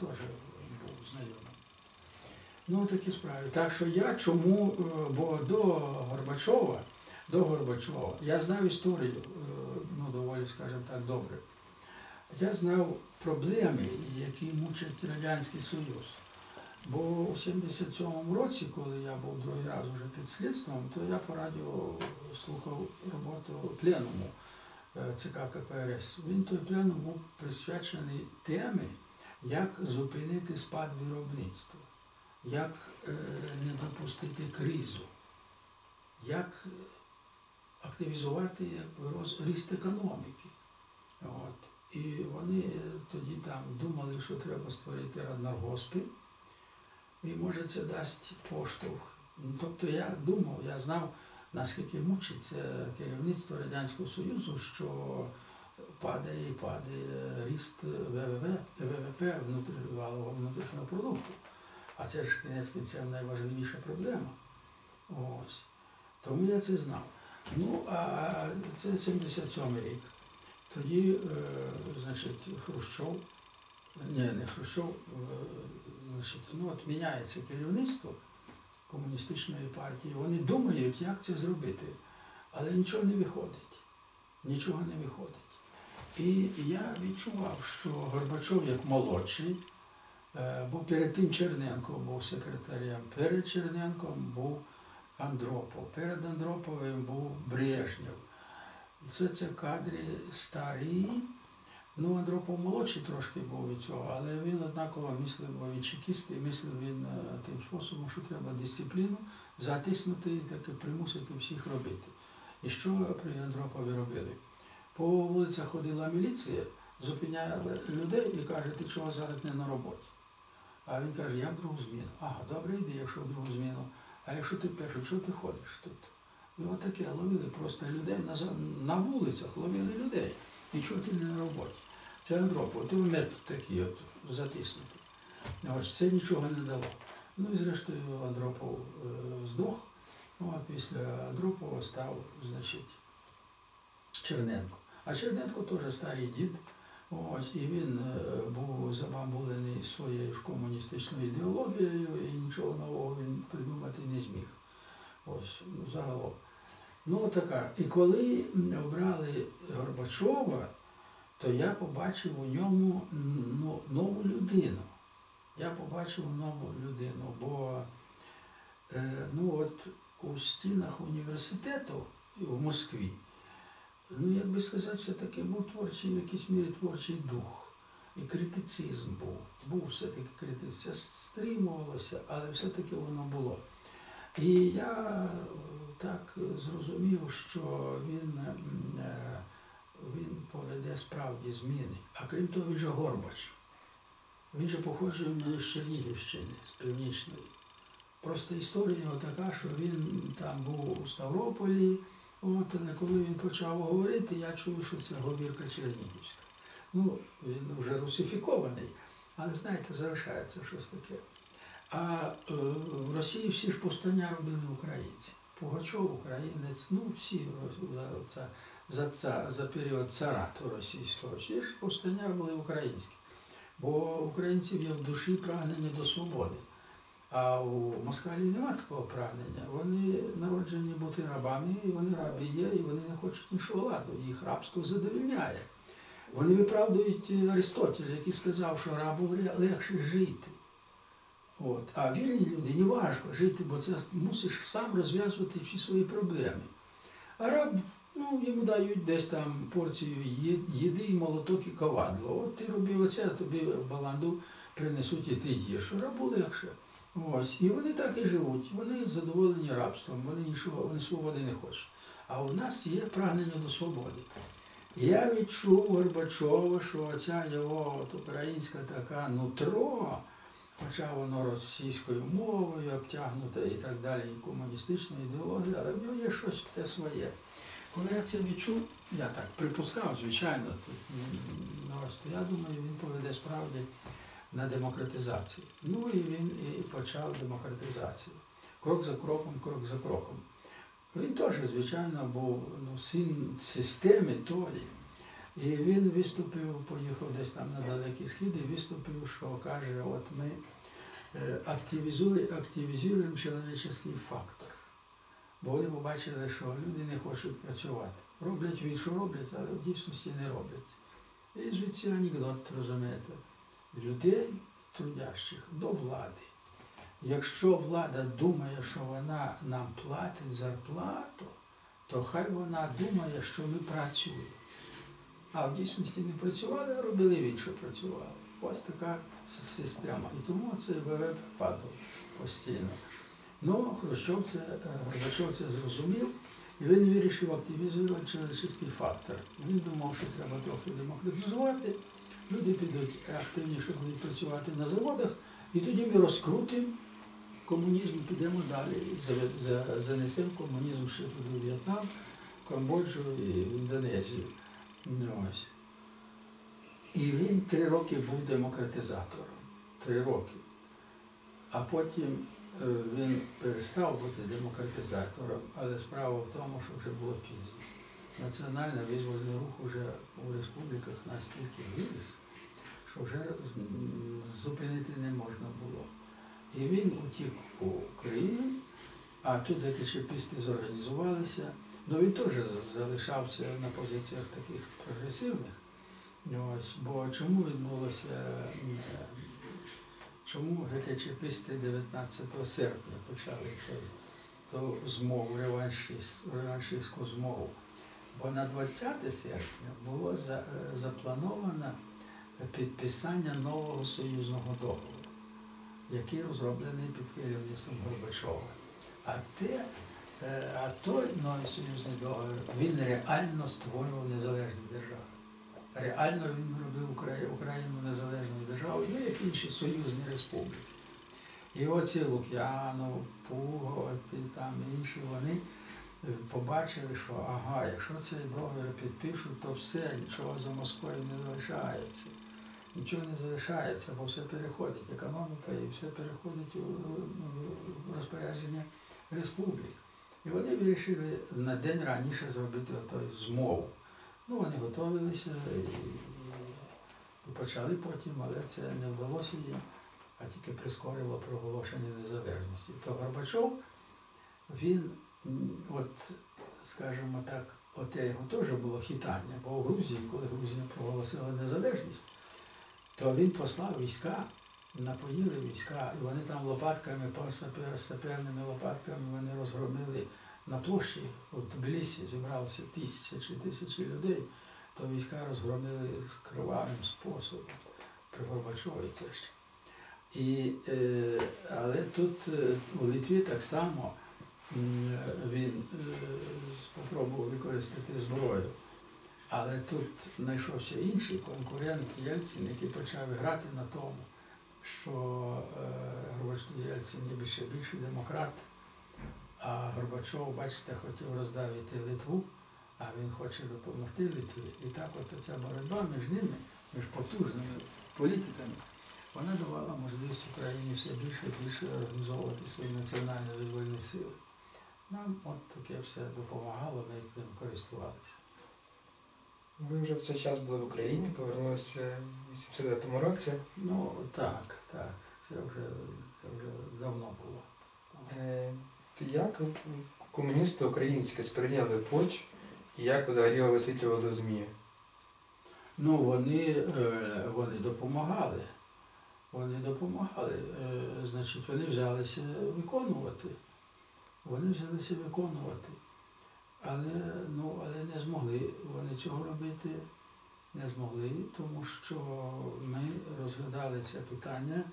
теж був знайомий. Ну, такі справи. Так що я чому, е, бо до Горбачова, до Горбачова, я знав історію, е, ну, доволі, скажімо так, добре. Я знав проблеми, які мучать Радянський Союз. Бо у 77-му році, коли я був другий раз вже під слідством, то я по радіо слухав роботу пленуму е, ЦК КПРС. Він той пленум був присвячений темі, як зупинити спад виробництва, як е, не допустити кризу, як активізувати ріст економіки. От. І вони тоді там думали, що треба створити раднаргоспи. І може це дасть поштовх. Тобто я думав, я знав, наскільки мучиться керівництво Радянського Союзу, що падає і падає ріст ВВВ, ВВП валового внутрішнього продукту. А це ж кінець кінцем найважливіша проблема. Ось. Тому я це знав. Ну, а це 77 рік. Тоді, е, значить, Хрущов, ні, не Хрущов, е, значить, ну от міняється керівництво комуністичної партії. Вони думають, як це зробити, але нічого не виходить. Нічого не виходить. І я відчував, що Горбачов як молодший, е, бо перед тим Черненко був секретарем, перед Черненком був Андропов, перед Андроповим був Брежнєв. Це, це кадри старі. Ну, Андропов молодший трошки був від цього, але він однаково мислив, бо він чекіст, і мислив він е, тим способом, що треба дисципліну затиснути і таки примусити всіх робити. І що при Андропові робили? По вулицях ходила міліція, зупиняли людей і каже, ти чого зараз не на роботі? А він каже, я в другу зміну. Ага, добре, йди, якщо в другу зміну. А якщо ти першу, чого ти ходиш тут? І отаке ловили просто людей на, на вулицях, ловили людей. І чого ти не на роботі? Це Андропов, то метод такий от затиснутий. Ось це нічого не дало. Ну і зрештою Андропов е, здох. Ну а після Андропова став, значить, Черненко. А Черненко теж старий дід. Ось, і він е, був забамбулений своєю ж комуністичною ідеологією і нічого нового він придумати не зміг. Ось, ну, загалом. Ну, така. І коли обрали Горбачова, то я побачив у ньому ну, нову людину. Я побачив нову людину, бо е, ну, от у стінах університету в Москві, ну, як би сказати, все-таки був творчий, в якійсь мірі творчий дух. І критицизм був. Був все-таки критицизм. Стримувалося, але все-таки воно було. І я е, так зрозумів, що він, е, він поведе справді зміни. А крім того, він же Горбач. Він же мене з Чернігівщини, з Північної. Просто історія його така, що він там був у Ставрополі. От, коли він почав говорити, я чую, що це говірка Чернігівська. Ну, він вже русифікований, але знаєте, залишається щось таке. А е, в Росії всі ж повстання робили українці. Пугачов, українець, ну всі за, за, за, за період царату російського, всі ж повстання були українські. Бо українців є в душі прагнення до свободи. А у москалів немає такого прагнення. Вони народжені бути рабами, і вони рабі є, і вони не хочуть іншого ладу. Їх рабство задовільняє. Вони виправдують Аристотеля, який сказав, що рабу легше жити. От. А вільні люди не важко жити, бо це мусиш сам розв'язувати всі свої проблеми. А раб, ну, йому дають десь там порцію їди, і молоток і ковадло. От ти робив оце, а тобі баланду принесуть і ти їш. Рабу легше. Ось. І вони так і живуть. Вони задоволені рабством, вони іншого, вони свободи не хочуть. А у нас є прагнення до свободи. Я відчув Горбачова, що ця його от українська така нутро, хоча воно російською мовою обтягнуте і так далі, і комуністичною ідеологією, але в нього є щось те своє. Коли я це відчув, я так припускав, звичайно, тут, ну, я думаю, він поведе справді на демократизацію. Ну і він і почав демократизацію. Крок за кроком, крок за кроком. Він теж, звичайно, був ну, син системи тої. І він виступив, поїхав десь там на далекий схід і виступив, що каже, от ми е, активізуємо чоловічий фактор. Бо вони побачили, що люди не хочуть працювати. Роблять від, що роблять, але в дійсності не роблять. І звідси анекдот, розумієте, людей трудящих до влади. Якщо влада думає, що вона нам платить зарплату, то хай вона думає, що ми працюємо. А в дійсності не працювали, а робили що працювали. Ось така система. І тому цей ВВП падав постійно. Ну, Хрущов це, е, Горбачов це зрозумів, і він вирішив активізувати чоловічий фактор. Він думав, що треба трохи демократизувати, люди підуть активніше будуть працювати на заводах, і тоді ми розкрутимо комунізм, підемо далі, занесемо комунізм ще в В'єтнам, Камбоджу і в Індонезію. Ну. І він три роки був демократизатором. Три роки. А потім е, він перестав бути демократизатором, але справа в тому, що вже було пізно. Національний визвольний рух вже у республіках настільки виріс, що вже зупинити не можна було. І він утік у Україну, а тут античепісти зорганізувалися. Ну він теж залишався на позиціях таких прогресивних. Ось, бо чому відбулося, е, чому ГКЧПисти 19 серпня почали ту змову, реваншист, реваншистську змову? Бо на 20 серпня було за- е, заплановано підписання нового союзного договору, який розроблений під керівництвом Горбачова. А те, е, а той новий союзний договір, він реально створював незалежні держави. Реально він робив Україну незалежною державою, ну як інші союзні республіки. І оці Лук'янов, Пуго, ті там інші, вони побачили, що ага, якщо цей договір підпишуть, то все, нічого за Москвою не залишається. Нічого не залишається, бо все переходить, економіка і все переходить у, розпорядження республік. І вони вирішили на день раніше зробити той змову. Ну, вони готувалися і, почали потім, але це не вдалося їм, а тільки прискорило проголошення незалежності. То Горбачов, він, от, скажімо так, оте його теж було хитання, бо у Грузії, коли Грузія проголосила незалежність, то він послав війська, напоїли війська, і вони там лопатками, саперними лопатками вони розгромили на площі у Тбілісі зібралося тисячі тисячі людей, то війська розгромили з кривавим способом при Горбачові це ж. І, е, але тут е, у Литві так само він е, спробував використати зброю. Але тут знайшовся інший конкурент Єльцин, який почав грати на тому, що е, Горбачов Єльцин ніби ще більший демократ, а Горбачов, бачите, хотів роздавити Литву, а він хоче допомогти Литві. І так от ця боротьба між ними, між потужними політиками, вона давала можливість Україні все більше і більше організовувати свої національні визвольні сили. Нам от таке все допомагало, ми тим користувалися. Ви вже в цей час були в Україні, повернулися в 89-му році. Ну так, так, це вже, це вже давно було. Е, Як комуністи українські сприйняли поч і як взагалі його висвітлювали в ЗМІ? Ну, вони, е, вони допомагали. Вони допомагали. Е, Значить, вони взялися виконувати. Вони взялися виконувати. Але, ну, але не змогли вони цього робити. Не змогли, тому що ми розглядали це питання,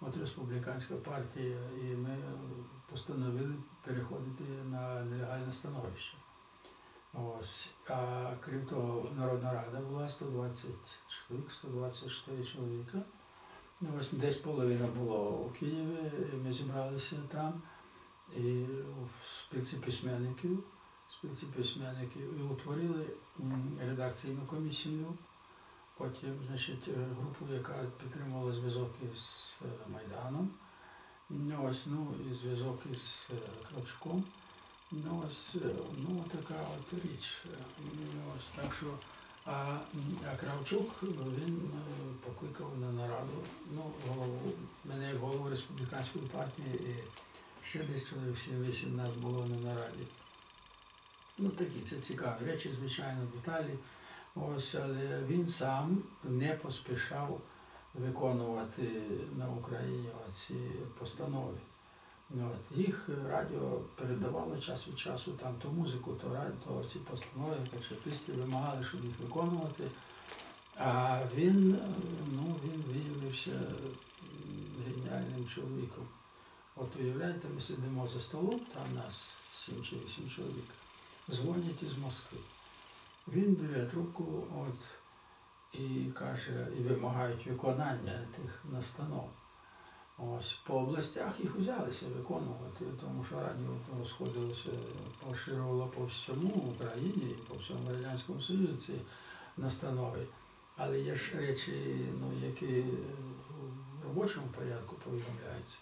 от республіканська партія, і ми постановили переходити на нелегальне становище. Ось. А крім того, Народна Рада була 120 чоловік, 124 чоловіка. Ось десь половина було у Києві, і ми зібралися там, і спілці письменників, спілці письменників, і утворили редакційну комісію. Потім, значить, групу, яка підтримувала зв'язок із е, Майданом. Ну, ось, ну, і зв'язок із е, Кравчуком. Ну, ось, е, ну, така от річ. Ну, Ось, так що А, а Кравчук він покликав на нараду, ну, голову, мене як голову республіканської партії і ще десь чоловік 7-8 нас було на нараді. Ну такі це цікаві речі, звичайно, деталі. Ось, але він сам не поспішав виконувати на Україні ці постанови. От, їх радіо передавало час від часу там то музику, то радіо, то ці постанови, качаписти вимагали, щоб їх виконувати. А він, ну, він виявився геніальним чоловіком. От уявляєте, ми сидимо за столом, там нас сім чи вісім чоловік, дзвонять із Москви. Він бере трубку от, і каже, і вимагають виконання тих настанов. Ось по областях їх взялися виконувати, тому що радіо розходилося, поширювало по всьому Україні, по всьому Радянському Союзі ці настанови. Але є ж речі, ну, які в робочому порядку повідомляються.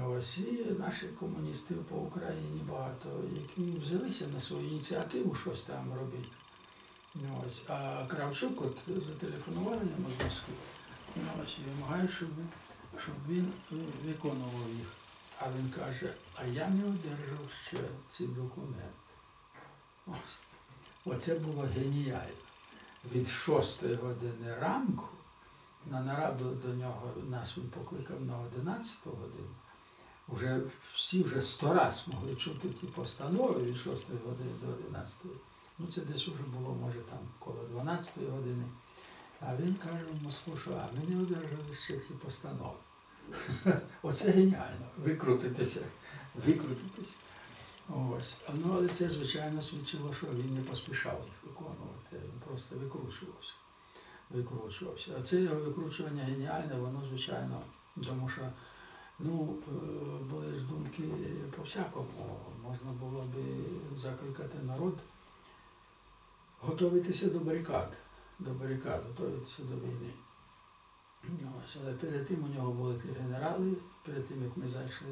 Ось і наші комуністи по Україні багато, які взялися на свою ініціативу щось там робити. Ось. А Кравчук от зателефонували йому з Москви, і вимагають, щоб, щоб він е, виконував їх. А він каже, а я не одержав ще ці документи. Ось. Оце було геніально. Від 6 години ранку на нараду до нього нас він покликав на 11 годину. Вже всі вже сто раз могли чути ті постанови від 6 години до 11. Ну це десь вже було, може, там коло 12 години. А він каже в Москву, що а ми не одержали ще ці постанови. Оце геніально. Викрутитися. Викрутитися. Ось. Ну, але це, звичайно, свідчило, що він не поспішав їх виконувати, він просто викручувався. Викручувався. А це його викручування геніальне, воно, звичайно, тому що ну, е, були ж думки по-всякому. Можна було би закликати народ готуватися до барикад, до барикад, готуватися до війни. Ось, але перед тим у нього були ті генерали, перед тим як ми зайшли,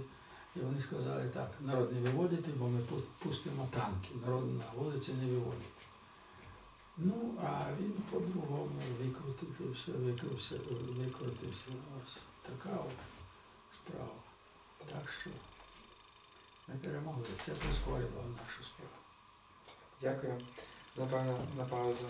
і вони сказали так, народ не виводити, бо ми пустимо танки, народ на вулиці не виводить. Ну, а він по-другому викрутився, викрутився, викрутився. Ось така от справа. Так що ми перемогли. Це прискорювало нашу справу. Дякую. Напевно, на паузу.